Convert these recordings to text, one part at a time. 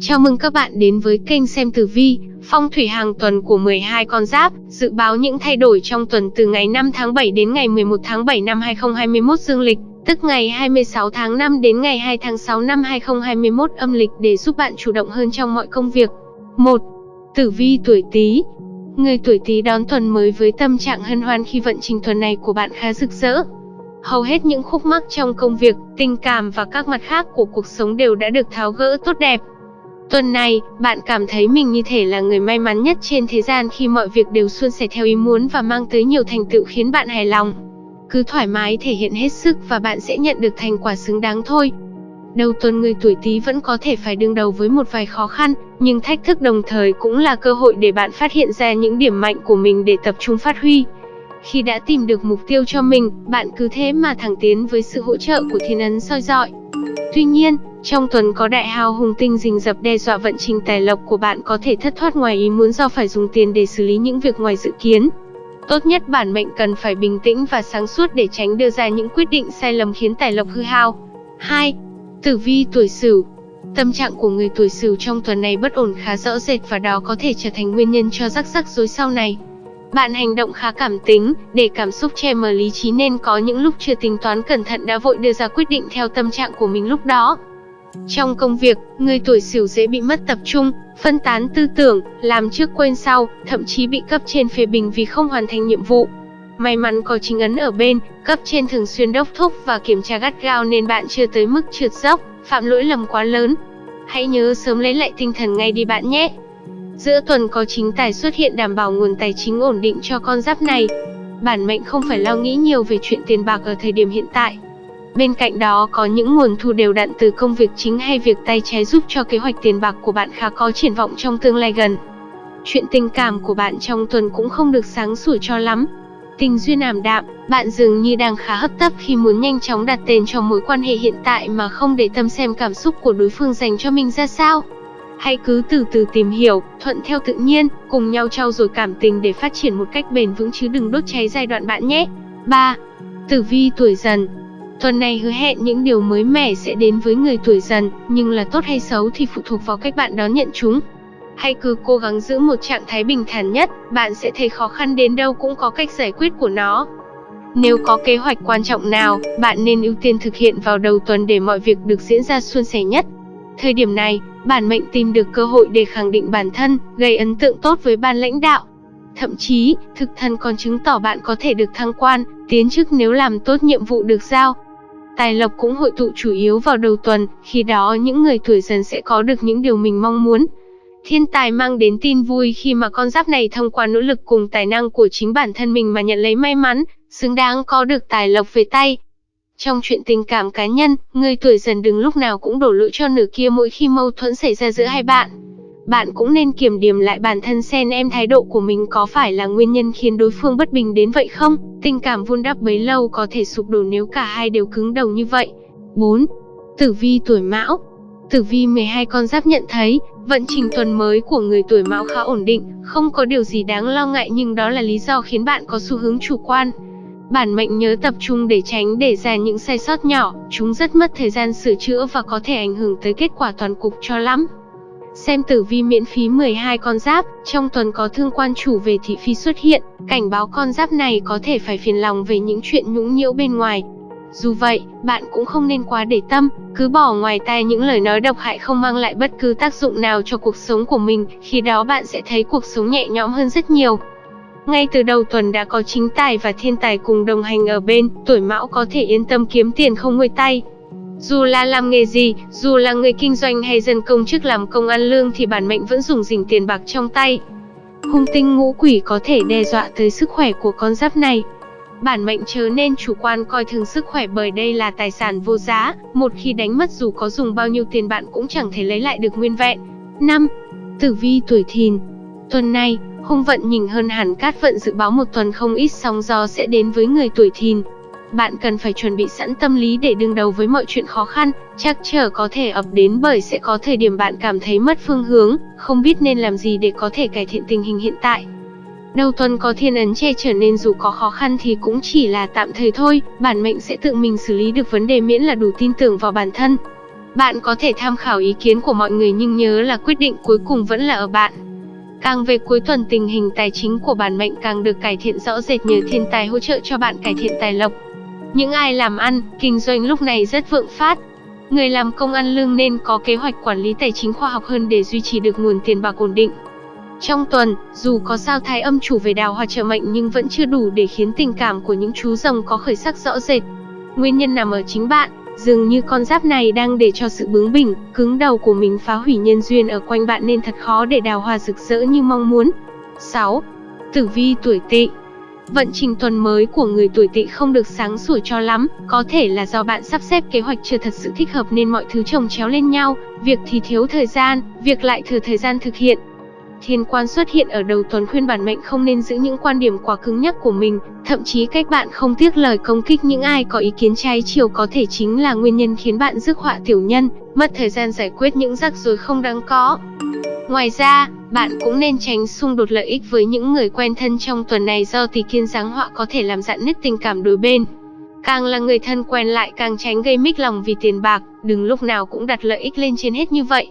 Chào mừng các bạn đến với kênh xem tử vi, phong thủy hàng tuần của 12 con giáp, dự báo những thay đổi trong tuần từ ngày 5 tháng 7 đến ngày 11 tháng 7 năm 2021 dương lịch, tức ngày 26 tháng 5 đến ngày 2 tháng 6 năm 2021 âm lịch để giúp bạn chủ động hơn trong mọi công việc. 1. Tử vi tuổi Tý. Người tuổi Tý đón tuần mới với tâm trạng hân hoan khi vận trình tuần này của bạn khá rực rỡ, Hầu hết những khúc mắc trong công việc, tình cảm và các mặt khác của cuộc sống đều đã được tháo gỡ tốt đẹp. Tuần này, bạn cảm thấy mình như thể là người may mắn nhất trên thế gian khi mọi việc đều suôn sẻ theo ý muốn và mang tới nhiều thành tựu khiến bạn hài lòng. Cứ thoải mái thể hiện hết sức và bạn sẽ nhận được thành quả xứng đáng thôi. Đầu tuần người tuổi Tý vẫn có thể phải đương đầu với một vài khó khăn, nhưng thách thức đồng thời cũng là cơ hội để bạn phát hiện ra những điểm mạnh của mình để tập trung phát huy. Khi đã tìm được mục tiêu cho mình, bạn cứ thế mà thẳng tiến với sự hỗ trợ của thiên ấn soi dọi. Tuy nhiên, trong tuần có đại hào hùng tinh rình rập đe dọa vận trình tài lộc của bạn có thể thất thoát ngoài ý muốn do phải dùng tiền để xử lý những việc ngoài dự kiến. Tốt nhất bản mệnh cần phải bình tĩnh và sáng suốt để tránh đưa ra những quyết định sai lầm khiến tài lộc hư hao. 2. Tử vi tuổi Sửu Tâm trạng của người tuổi Sửu trong tuần này bất ổn khá rõ rệt và đó có thể trở thành nguyên nhân cho rắc rắc rối sau này. Bạn hành động khá cảm tính, để cảm xúc che mờ lý trí nên có những lúc chưa tính toán cẩn thận đã vội đưa ra quyết định theo tâm trạng của mình lúc đó. Trong công việc, người tuổi Sửu dễ bị mất tập trung, phân tán tư tưởng, làm trước quên sau, thậm chí bị cấp trên phê bình vì không hoàn thành nhiệm vụ. May mắn có chính ấn ở bên, cấp trên thường xuyên đốc thúc và kiểm tra gắt gao nên bạn chưa tới mức trượt dốc, phạm lỗi lầm quá lớn. Hãy nhớ sớm lấy lại tinh thần ngay đi bạn nhé. Giữa tuần có chính tài xuất hiện đảm bảo nguồn tài chính ổn định cho con giáp này. Bản mệnh không phải lo nghĩ nhiều về chuyện tiền bạc ở thời điểm hiện tại. Bên cạnh đó có những nguồn thu đều đặn từ công việc chính hay việc tay trái giúp cho kế hoạch tiền bạc của bạn khá có triển vọng trong tương lai gần. Chuyện tình cảm của bạn trong tuần cũng không được sáng sủa cho lắm. Tình duyên ảm đạm, bạn dường như đang khá hấp tấp khi muốn nhanh chóng đặt tên cho mối quan hệ hiện tại mà không để tâm xem cảm xúc của đối phương dành cho mình ra sao. Hãy cứ từ từ tìm hiểu, thuận theo tự nhiên, cùng nhau trao dồi cảm tình để phát triển một cách bền vững chứ đừng đốt cháy giai đoạn bạn nhé. 3. Tử vi tuổi dần Tuần này hứa hẹn những điều mới mẻ sẽ đến với người tuổi dần, nhưng là tốt hay xấu thì phụ thuộc vào cách bạn đón nhận chúng. Hãy cứ cố gắng giữ một trạng thái bình thản nhất, bạn sẽ thấy khó khăn đến đâu cũng có cách giải quyết của nó. Nếu có kế hoạch quan trọng nào, bạn nên ưu tiên thực hiện vào đầu tuần để mọi việc được diễn ra suôn sẻ nhất. Thời điểm này, bản mệnh tìm được cơ hội để khẳng định bản thân, gây ấn tượng tốt với ban lãnh đạo. Thậm chí, thực thần còn chứng tỏ bạn có thể được thăng quan, tiến chức nếu làm tốt nhiệm vụ được giao. Tài lộc cũng hội tụ chủ yếu vào đầu tuần, khi đó những người tuổi dần sẽ có được những điều mình mong muốn. Thiên tài mang đến tin vui khi mà con giáp này thông qua nỗ lực cùng tài năng của chính bản thân mình mà nhận lấy may mắn, xứng đáng có được tài lộc về tay. Trong chuyện tình cảm cá nhân, người tuổi dần đừng lúc nào cũng đổ lỗi cho nửa kia mỗi khi mâu thuẫn xảy ra giữa hai bạn. Bạn cũng nên kiểm điểm lại bản thân xem em thái độ của mình có phải là nguyên nhân khiến đối phương bất bình đến vậy không? Tình cảm vun đắp bấy lâu có thể sụp đổ nếu cả hai đều cứng đầu như vậy. 4. Tử vi tuổi Mão Tử vi 12 con giáp nhận thấy, vận trình tuần mới của người tuổi Mão khá ổn định, không có điều gì đáng lo ngại nhưng đó là lý do khiến bạn có xu hướng chủ quan. Bản mệnh nhớ tập trung để tránh để ra những sai sót nhỏ, chúng rất mất thời gian sửa chữa và có thể ảnh hưởng tới kết quả toàn cục cho lắm. Xem tử vi miễn phí 12 con giáp, trong tuần có thương quan chủ về thị phi xuất hiện, cảnh báo con giáp này có thể phải phiền lòng về những chuyện nhũng nhiễu bên ngoài. Dù vậy, bạn cũng không nên quá để tâm, cứ bỏ ngoài tai những lời nói độc hại không mang lại bất cứ tác dụng nào cho cuộc sống của mình, khi đó bạn sẽ thấy cuộc sống nhẹ nhõm hơn rất nhiều. Ngay từ đầu tuần đã có chính tài và thiên tài cùng đồng hành ở bên, tuổi mão có thể yên tâm kiếm tiền không nguôi tay. Dù là làm nghề gì, dù là người kinh doanh hay dân công chức làm công ăn lương thì bản mệnh vẫn dùng dình tiền bạc trong tay. Hung tinh ngũ quỷ có thể đe dọa tới sức khỏe của con giáp này. Bản mệnh chớ nên chủ quan coi thường sức khỏe bởi đây là tài sản vô giá, một khi đánh mất dù có dùng bao nhiêu tiền bạn cũng chẳng thể lấy lại được nguyên vẹn. 5. Tử vi tuổi thìn Tuần này, hung vận nhìn hơn hẳn cát vận dự báo một tuần không ít sóng gió sẽ đến với người tuổi thìn. Bạn cần phải chuẩn bị sẵn tâm lý để đương đầu với mọi chuyện khó khăn, chắc trở có thể ập đến bởi sẽ có thời điểm bạn cảm thấy mất phương hướng, không biết nên làm gì để có thể cải thiện tình hình hiện tại. Đầu tuần có thiên ấn che trở nên dù có khó khăn thì cũng chỉ là tạm thời thôi, bản mệnh sẽ tự mình xử lý được vấn đề miễn là đủ tin tưởng vào bản thân. Bạn có thể tham khảo ý kiến của mọi người nhưng nhớ là quyết định cuối cùng vẫn là ở bạn. Càng về cuối tuần tình hình tài chính của bản mệnh càng được cải thiện rõ rệt nhờ thiên tài hỗ trợ cho bạn cải thiện tài lộc. Những ai làm ăn, kinh doanh lúc này rất vượng phát. Người làm công ăn lương nên có kế hoạch quản lý tài chính khoa học hơn để duy trì được nguồn tiền bạc ổn định. Trong tuần, dù có sao thái âm chủ về đào hoa trợ mệnh nhưng vẫn chưa đủ để khiến tình cảm của những chú rồng có khởi sắc rõ rệt. Nguyên nhân nằm ở chính bạn, dường như con giáp này đang để cho sự bướng bỉnh, cứng đầu của mình phá hủy nhân duyên ở quanh bạn nên thật khó để đào hoa rực rỡ như mong muốn. 6. Tử vi tuổi tỵ Vận trình tuần mới của người tuổi tỵ không được sáng sủa cho lắm, có thể là do bạn sắp xếp kế hoạch chưa thật sự thích hợp nên mọi thứ chồng chéo lên nhau, việc thì thiếu thời gian, việc lại thừa thời gian thực hiện, Thiên quan xuất hiện ở đầu tuần khuyên bản mệnh không nên giữ những quan điểm quá cứng nhắc của mình, thậm chí cách bạn không tiếc lời công kích những ai có ý kiến trái chiều có thể chính là nguyên nhân khiến bạn rước họa tiểu nhân, mất thời gian giải quyết những rắc rối không đáng có. Ngoài ra, bạn cũng nên tránh xung đột lợi ích với những người quen thân trong tuần này do tỷ kiên giáng họa có thể làm dạn nứt tình cảm đôi bên. Càng là người thân quen lại càng tránh gây mích lòng vì tiền bạc, đừng lúc nào cũng đặt lợi ích lên trên hết như vậy.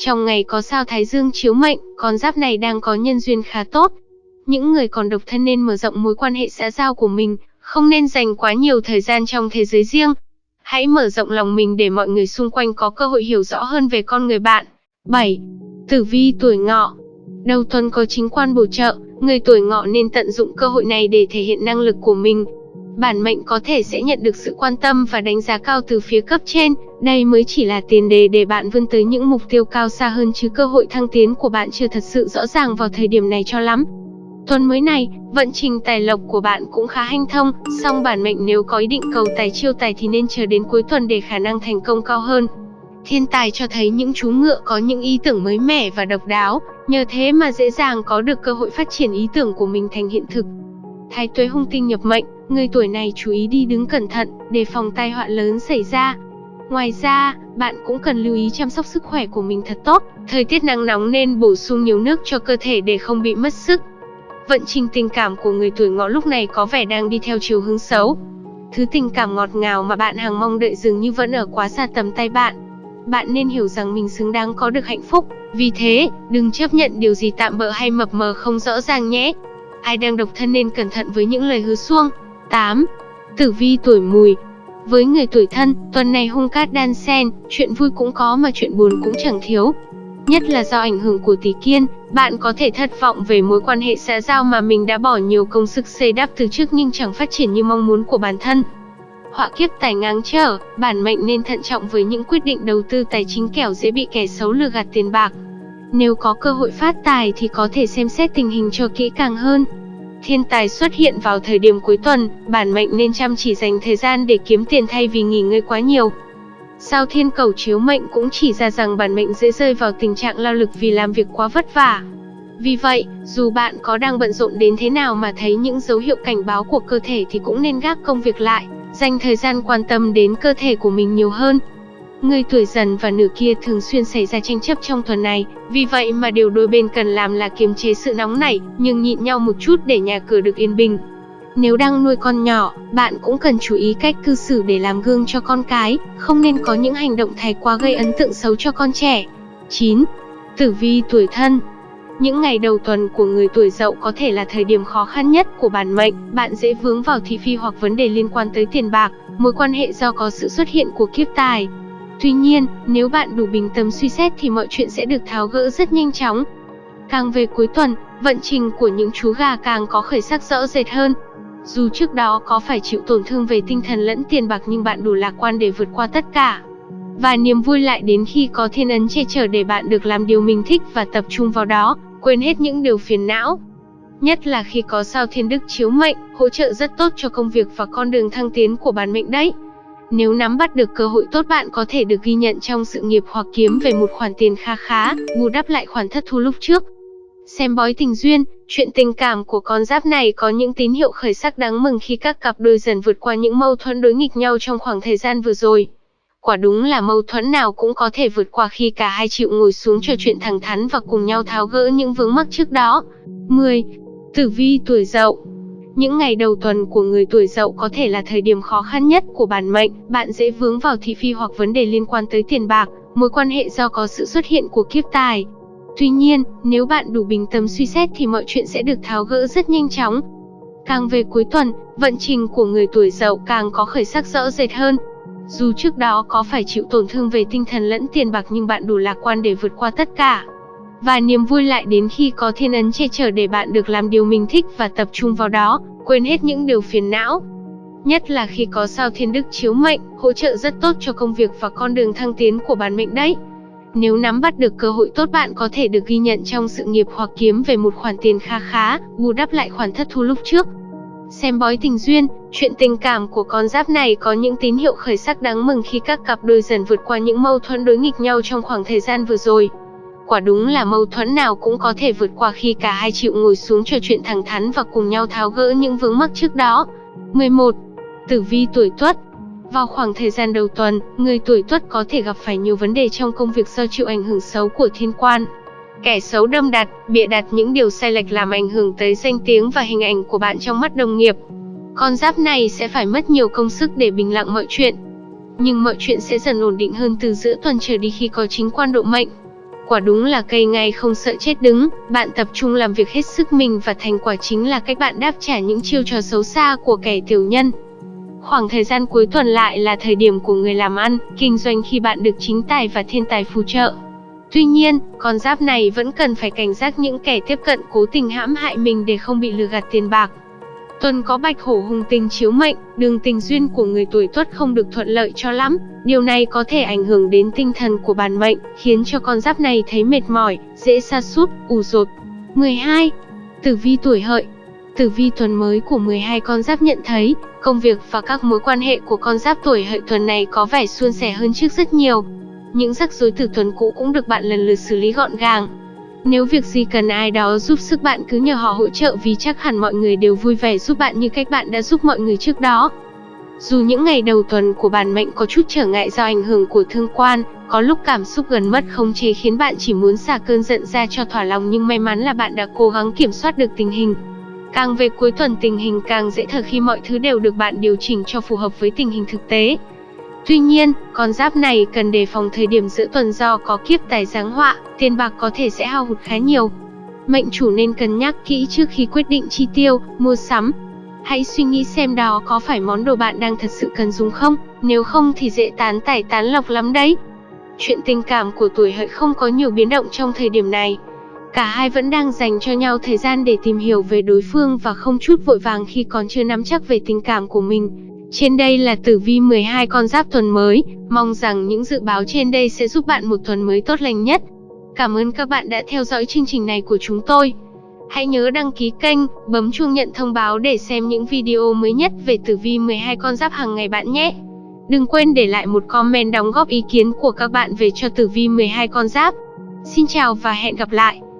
Trong ngày có sao Thái Dương chiếu mệnh, con giáp này đang có nhân duyên khá tốt. Những người còn độc thân nên mở rộng mối quan hệ xã giao của mình, không nên dành quá nhiều thời gian trong thế giới riêng. Hãy mở rộng lòng mình để mọi người xung quanh có cơ hội hiểu rõ hơn về con người bạn. 7. Tử vi tuổi ngọ Đầu tuần có chính quan bổ trợ, người tuổi ngọ nên tận dụng cơ hội này để thể hiện năng lực của mình, bản mệnh có thể sẽ nhận được sự quan tâm và đánh giá cao từ phía cấp trên. Đây mới chỉ là tiền đề để bạn vươn tới những mục tiêu cao xa hơn chứ cơ hội thăng tiến của bạn chưa thật sự rõ ràng vào thời điểm này cho lắm. Tuần mới này, vận trình tài lộc của bạn cũng khá hanh thông, song bản mệnh nếu có ý định cầu tài chiêu tài thì nên chờ đến cuối tuần để khả năng thành công cao hơn. Thiên tài cho thấy những chú ngựa có những ý tưởng mới mẻ và độc đáo, nhờ thế mà dễ dàng có được cơ hội phát triển ý tưởng của mình thành hiện thực. Thái tuế hung tinh nhập mệnh, người tuổi này chú ý đi đứng cẩn thận, đề phòng tai họa lớn xảy ra. Ngoài ra, bạn cũng cần lưu ý chăm sóc sức khỏe của mình thật tốt. Thời tiết nắng nóng nên bổ sung nhiều nước cho cơ thể để không bị mất sức. Vận trình tình cảm của người tuổi ngọ lúc này có vẻ đang đi theo chiều hướng xấu. Thứ tình cảm ngọt ngào mà bạn hàng mong đợi dường như vẫn ở quá xa tầm tay bạn. Bạn nên hiểu rằng mình xứng đáng có được hạnh phúc. Vì thế, đừng chấp nhận điều gì tạm bỡ hay mập mờ không rõ ràng nhé. Ai đang độc thân nên cẩn thận với những lời hứa xuông. 8. Tử vi tuổi mùi Với người tuổi thân, tuần này hung cát đan xen, chuyện vui cũng có mà chuyện buồn cũng chẳng thiếu. Nhất là do ảnh hưởng của tỷ kiên, bạn có thể thất vọng về mối quan hệ xã giao mà mình đã bỏ nhiều công sức xây đắp từ trước nhưng chẳng phát triển như mong muốn của bản thân. Họa kiếp tài ngang trở, bản mệnh nên thận trọng với những quyết định đầu tư tài chính kẻo dễ bị kẻ xấu lừa gạt tiền bạc. Nếu có cơ hội phát tài thì có thể xem xét tình hình cho kỹ càng hơn. Thiên tài xuất hiện vào thời điểm cuối tuần, bản mệnh nên chăm chỉ dành thời gian để kiếm tiền thay vì nghỉ ngơi quá nhiều. Sao thiên cầu chiếu mệnh cũng chỉ ra rằng bản mệnh dễ rơi vào tình trạng lao lực vì làm việc quá vất vả. Vì vậy, dù bạn có đang bận rộn đến thế nào mà thấy những dấu hiệu cảnh báo của cơ thể thì cũng nên gác công việc lại, dành thời gian quan tâm đến cơ thể của mình nhiều hơn. Người tuổi dần và nửa kia thường xuyên xảy ra tranh chấp trong tuần này, vì vậy mà điều đôi bên cần làm là kiềm chế sự nóng nảy, nhưng nhịn nhau một chút để nhà cửa được yên bình. Nếu đang nuôi con nhỏ, bạn cũng cần chú ý cách cư xử để làm gương cho con cái, không nên có những hành động thái quá gây ấn tượng xấu cho con trẻ. 9. Tử vi tuổi thân những ngày đầu tuần của người tuổi dậu có thể là thời điểm khó khăn nhất của bản mệnh, bạn dễ vướng vào thị phi hoặc vấn đề liên quan tới tiền bạc, mối quan hệ do có sự xuất hiện của kiếp tài, Tuy nhiên, nếu bạn đủ bình tâm suy xét thì mọi chuyện sẽ được tháo gỡ rất nhanh chóng. Càng về cuối tuần, vận trình của những chú gà càng có khởi sắc rõ rệt hơn. Dù trước đó có phải chịu tổn thương về tinh thần lẫn tiền bạc nhưng bạn đủ lạc quan để vượt qua tất cả. Và niềm vui lại đến khi có thiên ấn che chở để bạn được làm điều mình thích và tập trung vào đó, quên hết những điều phiền não. Nhất là khi có sao thiên đức chiếu mệnh, hỗ trợ rất tốt cho công việc và con đường thăng tiến của bản mệnh đấy. Nếu nắm bắt được cơ hội tốt bạn có thể được ghi nhận trong sự nghiệp hoặc kiếm về một khoản tiền kha khá, bù đắp lại khoản thất thu lúc trước. Xem bói tình duyên, chuyện tình cảm của con giáp này có những tín hiệu khởi sắc đáng mừng khi các cặp đôi dần vượt qua những mâu thuẫn đối nghịch nhau trong khoảng thời gian vừa rồi. Quả đúng là mâu thuẫn nào cũng có thể vượt qua khi cả hai chịu ngồi xuống trò chuyện thẳng thắn và cùng nhau tháo gỡ những vướng mắc trước đó. 10. Tử vi tuổi dậu những ngày đầu tuần của người tuổi Dậu có thể là thời điểm khó khăn nhất của bản mệnh, bạn dễ vướng vào thị phi hoặc vấn đề liên quan tới tiền bạc, mối quan hệ do có sự xuất hiện của kiếp tài. Tuy nhiên, nếu bạn đủ bình tâm suy xét thì mọi chuyện sẽ được tháo gỡ rất nhanh chóng. Càng về cuối tuần, vận trình của người tuổi Dậu càng có khởi sắc rõ rệt hơn. Dù trước đó có phải chịu tổn thương về tinh thần lẫn tiền bạc nhưng bạn đủ lạc quan để vượt qua tất cả. Và niềm vui lại đến khi có thiên ấn che chở để bạn được làm điều mình thích và tập trung vào đó, quên hết những điều phiền não. Nhất là khi có sao thiên đức chiếu mệnh, hỗ trợ rất tốt cho công việc và con đường thăng tiến của bản mệnh đấy. Nếu nắm bắt được cơ hội tốt bạn có thể được ghi nhận trong sự nghiệp hoặc kiếm về một khoản tiền kha khá, bù đắp lại khoản thất thu lúc trước. Xem bói tình duyên, chuyện tình cảm của con giáp này có những tín hiệu khởi sắc đáng mừng khi các cặp đôi dần vượt qua những mâu thuẫn đối nghịch nhau trong khoảng thời gian vừa rồi. Quả đúng là mâu thuẫn nào cũng có thể vượt qua khi cả hai chịu ngồi xuống trò chuyện thẳng thắn và cùng nhau tháo gỡ những vướng mắc trước đó. 11. Tử vi tuổi Tuất vào khoảng thời gian đầu tuần, người tuổi Tuất có thể gặp phải nhiều vấn đề trong công việc do chịu ảnh hưởng xấu của thiên quan. Kẻ xấu đâm đặt, bịa đặt những điều sai lệch làm ảnh hưởng tới danh tiếng và hình ảnh của bạn trong mắt đồng nghiệp. Con giáp này sẽ phải mất nhiều công sức để bình lặng mọi chuyện. Nhưng mọi chuyện sẽ dần ổn định hơn từ giữa tuần trở đi khi có chính quan độ mệnh. Quả đúng là cây ngay không sợ chết đứng, bạn tập trung làm việc hết sức mình và thành quả chính là cách bạn đáp trả những chiêu trò xấu xa của kẻ tiểu nhân. Khoảng thời gian cuối tuần lại là thời điểm của người làm ăn, kinh doanh khi bạn được chính tài và thiên tài phù trợ. Tuy nhiên, con giáp này vẫn cần phải cảnh giác những kẻ tiếp cận cố tình hãm hại mình để không bị lừa gạt tiền bạc. Tuần có bạch hổ hùng tình chiếu mệnh, đường tình duyên của người tuổi tuất không được thuận lợi cho lắm. Điều này có thể ảnh hưởng đến tinh thần của bản mệnh, khiến cho con giáp này thấy mệt mỏi, dễ sa sút, ủ rột. 12. Tử vi tuổi hợi Tử vi tuần mới của 12 con giáp nhận thấy, công việc và các mối quan hệ của con giáp tuổi hợi tuần này có vẻ suôn sẻ hơn trước rất nhiều. Những rắc rối từ tuần cũ cũng được bạn lần lượt xử lý gọn gàng. Nếu việc gì cần ai đó giúp sức bạn cứ nhờ họ hỗ trợ vì chắc hẳn mọi người đều vui vẻ giúp bạn như cách bạn đã giúp mọi người trước đó. Dù những ngày đầu tuần của bản mệnh có chút trở ngại do ảnh hưởng của thương quan, có lúc cảm xúc gần mất khống chế khiến bạn chỉ muốn xả cơn giận ra cho thỏa lòng nhưng may mắn là bạn đã cố gắng kiểm soát được tình hình. Càng về cuối tuần tình hình càng dễ thở khi mọi thứ đều được bạn điều chỉnh cho phù hợp với tình hình thực tế. Tuy nhiên, con giáp này cần đề phòng thời điểm giữa tuần do có kiếp tài giáng họa, tiền bạc có thể sẽ hao hụt khá nhiều. Mệnh chủ nên cân nhắc kỹ trước khi quyết định chi tiêu, mua sắm. Hãy suy nghĩ xem đó có phải món đồ bạn đang thật sự cần dùng không, nếu không thì dễ tán tải tán lọc lắm đấy. Chuyện tình cảm của tuổi hợi không có nhiều biến động trong thời điểm này. Cả hai vẫn đang dành cho nhau thời gian để tìm hiểu về đối phương và không chút vội vàng khi còn chưa nắm chắc về tình cảm của mình. Trên đây là tử vi 12 con giáp tuần mới, mong rằng những dự báo trên đây sẽ giúp bạn một tuần mới tốt lành nhất. Cảm ơn các bạn đã theo dõi chương trình này của chúng tôi. Hãy nhớ đăng ký kênh, bấm chuông nhận thông báo để xem những video mới nhất về tử vi 12 con giáp hàng ngày bạn nhé. Đừng quên để lại một comment đóng góp ý kiến của các bạn về cho tử vi 12 con giáp. Xin chào và hẹn gặp lại.